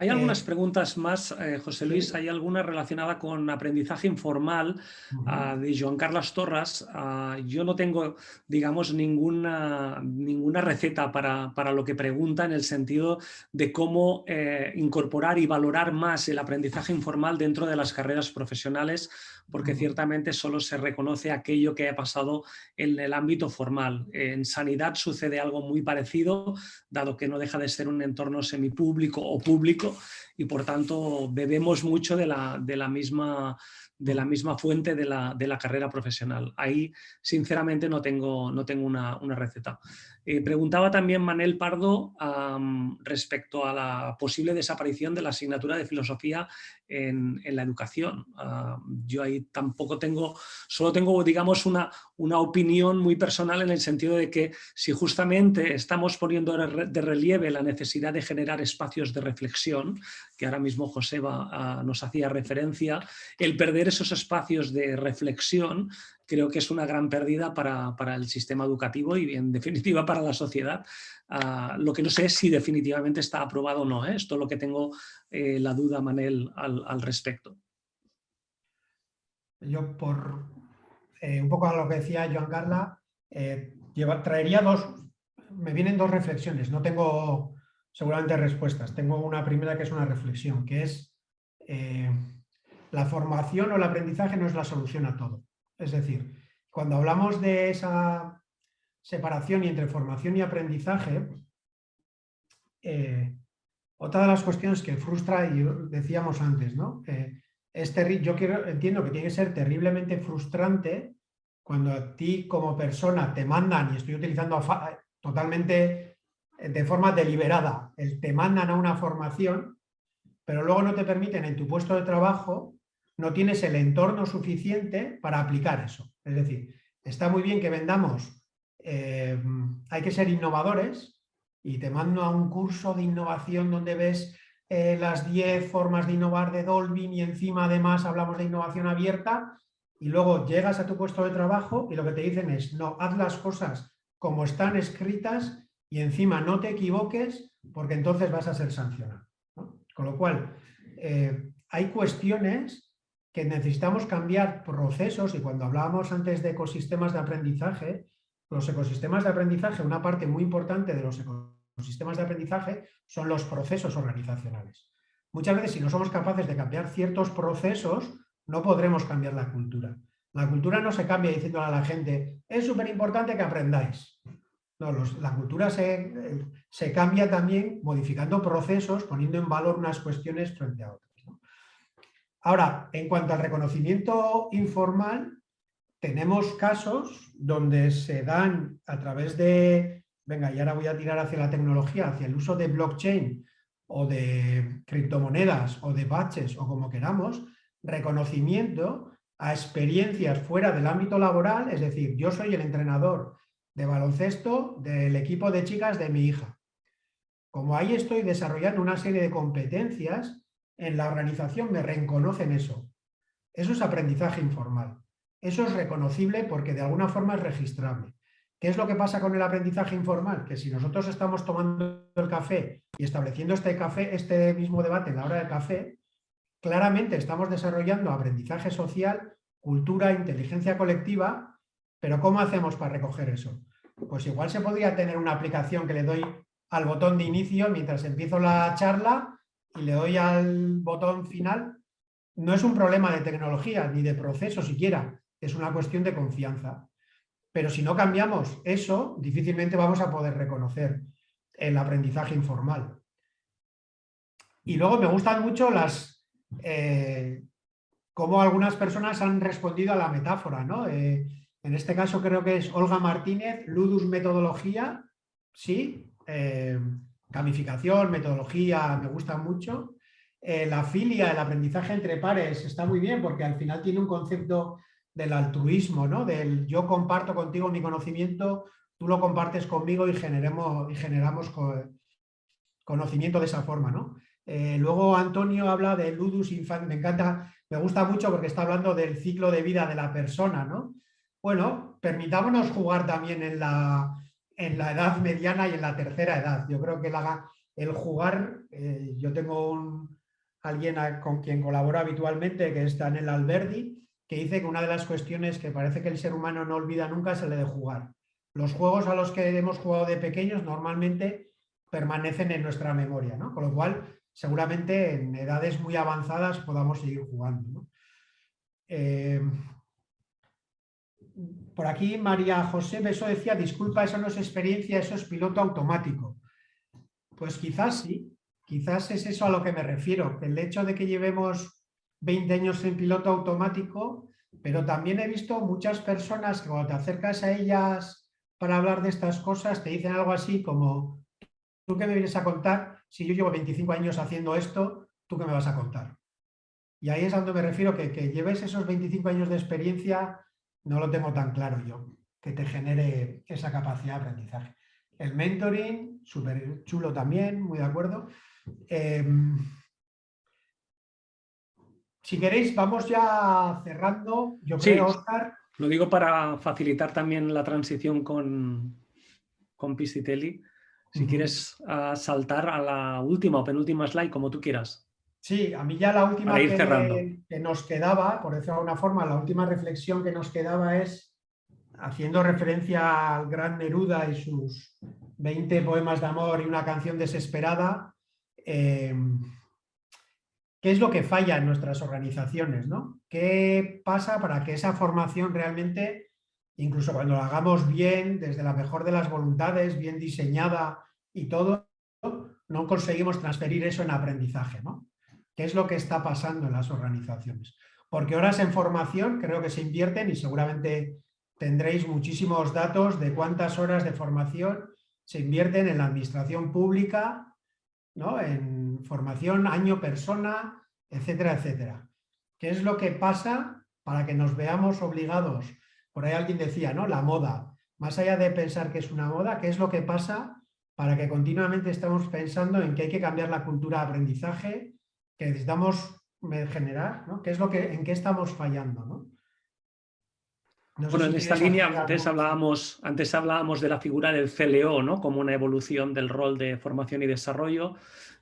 A: Hay algunas eh, preguntas más, eh, José Luis, hay alguna relacionada con aprendizaje informal ah, de Joan Carlos Torras. Ah, yo no tengo, digamos, ninguna, ninguna receta para, lo que pregunta en el sentido de cómo eh, incorporar y valorar más el aprendizaje informal dentro de las carreras profesionales porque ciertamente solo se reconoce aquello que ha pasado en el ámbito formal. En sanidad sucede algo muy parecido, dado que no deja de ser un entorno semipúblico o público y por tanto bebemos mucho de la, de la misma de la misma fuente de la, de la, carrera profesional. Ahí, sinceramente, no tengo, no tengo una, una receta. Eh, preguntaba también Manel Pardo respecto a la posible desaparición de la asignatura de filosofía en, la educación. yo ahí tampoco tengo, solo tengo digamos una, una opinión muy personal en el sentido de que si justamente estamos poniendo de relieve la necesidad de generar espacios de reflexión, que ahora mismo Joseba ah, nos hacía referencia, el perder esos espacios de reflexión creo que es una gran pérdida para, el sistema educativo y en <laughs> definitiva para la sociedad. Ah, lo que no sé es si definitivamente está aprobado o no. ¿eh? Esto es lo que tengo eh, la duda, Manel, al, respecto.
B: Yo, por eh, un poco a lo que decía Joan Carla, traería dos, me vienen dos reflexiones, no tengo seguramente respuestas. Tengo una primera que es una reflexión, que es la formación o el aprendizaje no es la solución a todo. Es decir, cuando hablamos de esa separación y entre formación y aprendizaje, eh, otra de las cuestiones que frustra, y decíamos antes, ¿no? Eh, yo quiero, entiendo que tiene que ser terriblemente frustrante cuando a ti como persona te mandan, y estoy utilizando totalmente eh, de forma deliberada, el, te mandan a una formación, pero luego no te permiten en tu puesto de trabajo no tienes el entorno suficiente para aplicar eso. Es decir, está muy bien que vendamos, eh, hay que ser innovadores y te mando a un curso de innovación donde ves eh, las 10 formas de innovar de Dolby y encima además hablamos de innovación abierta y luego llegas a tu puesto de trabajo y lo que te dicen es no, haz las cosas como están escritas y encima no te equivoques porque entonces vas a ser sancionado. Con lo cual, eh, hay cuestiones que necesitamos cambiar procesos y cuando hablábamos antes de ecosistemas de aprendizaje, los ecosistemas de aprendizaje, una parte muy importante de los ecosistemas de aprendizaje son los procesos organizacionales. Muchas veces si no somos capaces de cambiar ciertos procesos, no podremos cambiar la cultura. La cultura no se cambia diciendo a la gente, es súper importante que aprendáis. No, la cultura se, se cambia también modificando procesos, poniendo en valor unas cuestiones frente a otras. Ahora, en cuanto al reconocimiento informal, tenemos casos donde se dan a través de, venga, y ahora voy a tirar hacia la tecnología, hacia el uso de blockchain o de criptomonedas o de batches o como queramos, reconocimiento a experiencias fuera del ámbito laboral, es decir, yo soy el entrenador de baloncesto del equipo de chicas de mi hija. Como ahí estoy desarrollando una serie de competencias, en la organización me reconocen eso. Eso es aprendizaje informal. Eso es reconocible porque de alguna forma es registrable. ¿Qué es lo que pasa con el aprendizaje informal? Que si nosotros estamos tomando el café y estableciendo este, café, este mismo debate en la hora del café, claramente estamos desarrollando aprendizaje social, cultura, inteligencia colectiva, pero ¿cómo hacemos para recoger eso? Pues igual se podría tener una aplicación que le doy al botón de inicio mientras empiezo la charla y le doy al botón final. No es un problema de tecnología ni de proceso siquiera, es una cuestión de confianza. Pero si no cambiamos eso, difícilmente vamos a poder reconocer el aprendizaje informal. Y luego me gustan mucho las... Eh, cómo algunas personas han respondido a la metáfora, ¿no? Eh, en este caso creo que es Olga Martínez, Ludus Metodología, sí, eh, gamificación, metodología, me gusta mucho. la filia, el aprendizaje entre pares, está muy bien porque al final tiene un concepto del altruismo, ¿no? Del yo comparto contigo mi conocimiento, tú lo compartes conmigo y, generemos, y generamos conocimiento de esa forma, ¿no? Eh, luego Antonio habla de ludus infantis, me encanta, me gusta mucho porque está hablando del ciclo de vida de la persona, ¿no? Bueno, permitámonos jugar también en la, en la edad mediana y en la tercera edad. Yo creo que el jugar, eh, yo tengo un, alguien con quien colaboro habitualmente que está en el Alberdi que dice que una de las cuestiones que parece que el ser humano no olvida nunca es el de jugar. Los juegos a los que hemos jugado de pequeños normalmente permanecen en nuestra memoria, ¿no? con lo cual seguramente en edades muy avanzadas podamos seguir jugando. Eh, por aquí María José Beso decía, disculpa, eso no es experiencia, eso es piloto automático. Pues quizás sí, quizás es eso a lo que me refiero, el hecho de que llevemos 20 años en piloto automático, pero también he visto muchas personas que cuando te acercas a ellas para hablar de estas cosas te dicen algo así como ¿tú qué me vienes a contar? Si yo llevo 25 años haciendo esto, ¿tú qué me vas a contar? Y ahí es a donde me refiero, que, que lleves esos 25 años de experiencia, no lo tengo tan claro yo, que te genere esa capacidad de aprendizaje. El mentoring, súper chulo también, muy de acuerdo. Em, si queréis, vamos ya cerrando. Yo creo, Oscar.
A: Lo digo para facilitar también la transición con, con Piscitelli. Si quieres saltar a la última o penúltima slide, como tú quieras.
B: Sí, a mí ya la última que, que, nos quedaba, por decirlo de alguna forma, la última reflexión que nos quedaba es, haciendo referencia al gran Neruda y sus 20 poemas de amor y una canción desesperada, eh, ¿Qué es lo que falla en nuestras organizaciones? ¿no? ¿Qué pasa para que esa formación realmente, incluso cuando la hagamos bien, desde la mejor de las voluntades, bien diseñada y todo, no conseguimos transferir eso en aprendizaje? ¿no? ¿Qué es lo que está pasando en las organizaciones? Porque horas en formación creo que se invierten y seguramente tendréis muchísimos datos de cuántas horas de formación se invierten en la administración pública, ¿no? en formación, año, persona, etcétera, etcétera. ¿Qué es lo que pasa para que nos veamos obligados? Por ahí alguien decía, ¿no? La moda. Más allá de pensar que es una moda, ¿qué es lo que pasa para que continuamente estamos pensando en que hay que cambiar la cultura de aprendizaje, que necesitamos generar, ¿no? ¿Qué es lo que, ¿En qué estamos fallando? ¿no?
A: bueno, en esta línea antes hablábamos, antes hablábamos de la figura del CLO ¿no? como una evolución del rol de formación y desarrollo.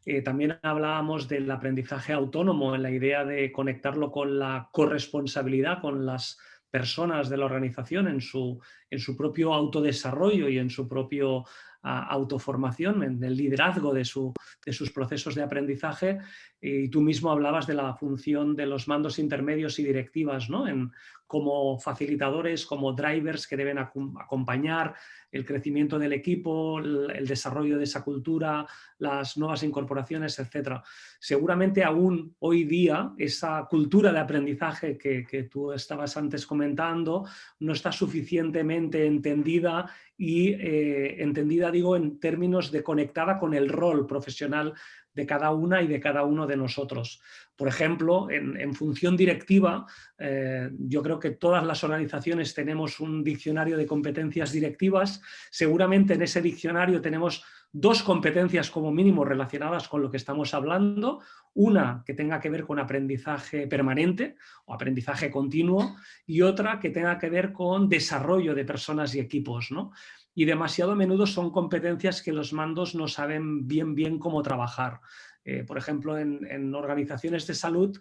A: Eh, también hablábamos del aprendizaje autónomo en la idea de conectarlo con la corresponsabilidad, con las personas de la organización en su, en su propio autodesarrollo y en su propio autoformación, en el liderazgo de, su, de, sus procesos de aprendizaje y tú mismo hablabas de la función de los mandos intermedios y directivas ¿no? en, como facilitadores, como drivers que deben acompañar el crecimiento del equipo, el desarrollo de esa cultura, las nuevas incorporaciones, etc. Seguramente aún hoy día esa cultura de aprendizaje que, tú estabas antes comentando no está suficientemente entendida y eh, entendida, digo, en términos de conectada con el rol profesional de cada una y de cada uno de nosotros. Por ejemplo, en, función directiva, eh, yo creo que todas las organizaciones tenemos un diccionario de competencias directivas. Seguramente en ese diccionario tenemos dos competencias como mínimo relacionadas con lo que estamos hablando. Una que tenga que ver con aprendizaje permanente o aprendizaje continuo y otra que tenga que ver con desarrollo de personas y equipos. ¿no? Y demasiado a menudo son competencias que los mandos no saben bien bien cómo trabajar. Eh, por ejemplo, en, organizaciones de salud,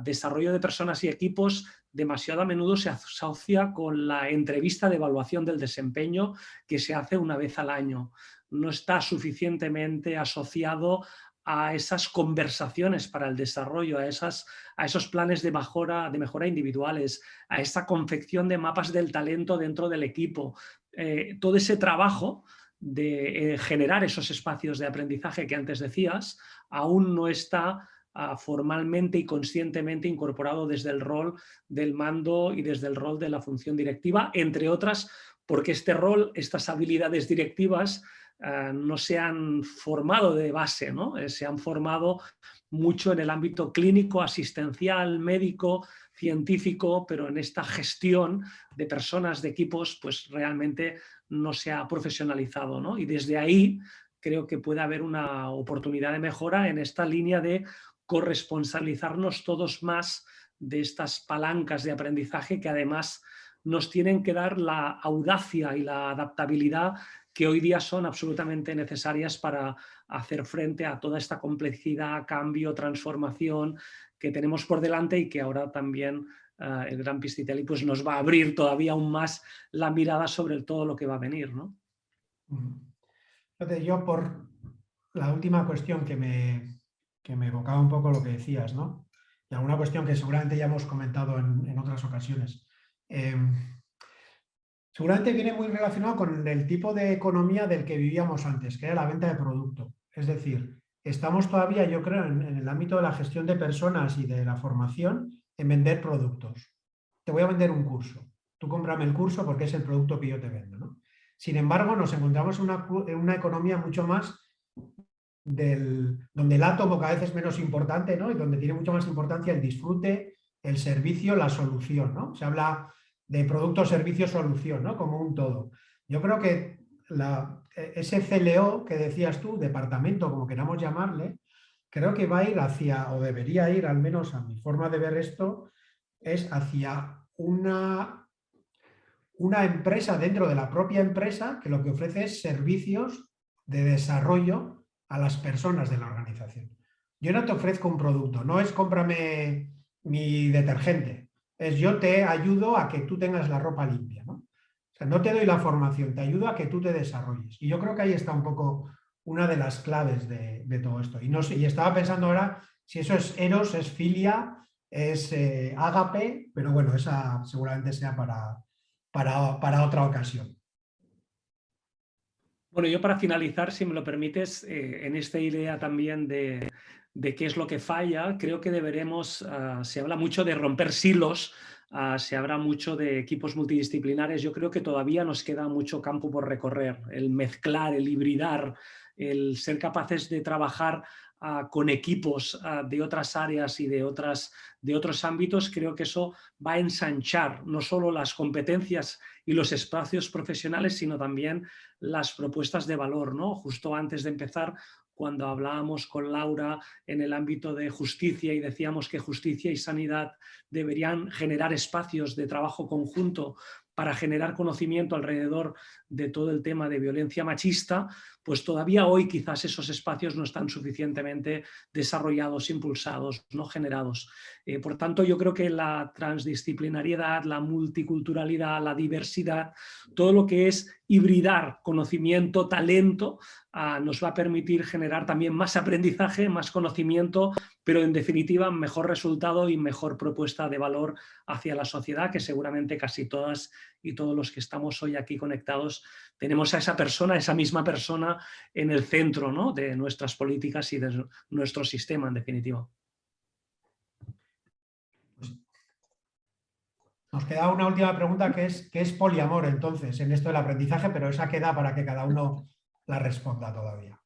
A: desarrollo de personas y equipos demasiado a menudo se asocia con la entrevista de evaluación del desempeño que se hace una vez al año. No está suficientemente asociado a esas conversaciones para el desarrollo, a, esas, a esos planes de mejora, de mejora individuales, a esa confección de mapas del talento dentro del equipo, eh, todo ese trabajo de eh, generar esos espacios de aprendizaje que antes decías, aún no está ah, formalmente y conscientemente incorporado desde el rol del mando y desde el rol de la función directiva, entre otras porque este rol, estas habilidades directivas ah, no se han formado de base, ¿no? Eh, se han formado mucho en el ámbito clínico, asistencial, médico, científico, pero en esta gestión de personas, de equipos, pues realmente no se ha profesionalizado. ¿no? Y desde ahí creo que puede haber una oportunidad de mejora en esta línea de corresponsabilizarnos todos más de estas palancas de aprendizaje que además nos tienen que dar la audacia y la adaptabilidad que hoy día son absolutamente necesarias para hacer frente a toda esta complejidad, cambio, transformación que tenemos por delante y que ahora también eh, el Gran Pistitelli pues, nos va a abrir todavía aún más la mirada sobre todo lo que va a venir. ¿no?
B: Yo por la última cuestión que me, que me evocaba un poco lo que decías, ¿no? y alguna cuestión que seguramente ya hemos comentado en, otras ocasiones. Em, seguramente viene muy relacionado con el tipo de economía del que vivíamos antes, que era la venta de producto. Es decir, estamos todavía, yo creo, en, el ámbito de la gestión de personas y de la formación, en vender productos. Te voy a vender un curso. Tú cómprame el curso porque es el producto que yo te vendo. Sin embargo, nos encontramos en una, economía mucho más del, donde el átomo cada vez es menos importante ¿no? y donde tiene mucho más importancia el disfrute, el servicio, la solución. ¿no? Se habla de producto, servicio, solución, ¿no? como un todo. Yo creo que e, ese CLO que decías tú, departamento, como queramos llamarle, creo que va a ir hacia, o debería ir, al menos a mi forma de ver esto, es hacia una, una empresa dentro de la propia empresa que lo que ofrece es servicios de desarrollo a las personas de la organización. Yo no te ofrezco un producto, no es cómprame mi detergente, es yo te ayudo a que tú tengas la ropa limpia. ¿no? no te doy la formación, te ayudo a que tú te desarrolles. Y yo creo que ahí está un poco una de las claves de, todo esto. Y, no sé, y estaba pensando ahora si eso es Eros, es Filia, es eh, Ágape, pero bueno, esa seguramente sea para, para, otra ocasión.
A: Bueno, yo para finalizar, si me lo permites, eh, en esta idea también de, qué es lo que falla, creo que deberemos, ah, se habla mucho de romper silos Ah, se habla mucho de equipos multidisciplinares. Yo creo que todavía nos queda mucho campo por recorrer. El mezclar, el hibridar, el ser capaces de trabajar ah, con equipos de otras áreas y de, otras, de otros ámbitos, creo que eso va a ensanchar no solo las competencias y los espacios profesionales, sino también las propuestas de valor. ¿no? Justo antes de empezar cuando hablábamos con Laura en el ámbito de justicia y decíamos que justicia y sanidad deberían generar espacios de trabajo conjunto para generar conocimiento alrededor de todo el tema de violencia machista, pues todavía hoy quizás esos espacios no están suficientemente desarrollados, impulsados, no generados. Eh, por tanto, yo creo que la transdisciplinariedad, la multiculturalidad, la diversidad, todo lo que es hibridar conocimiento, talento, ah, nos va a permitir generar también más aprendizaje, más conocimiento, pero en definitiva mejor resultado y mejor propuesta de valor hacia la sociedad, que seguramente casi todas y todos los que estamos hoy aquí conectados tenemos a esa persona, esa misma persona en el centro ¿no? de nuestras políticas y de nuestro sistema en definitiva.
B: Nos queda una última pregunta que es, ¿qué es poliamor entonces en esto del aprendizaje? Pero esa queda para que cada uno la responda todavía.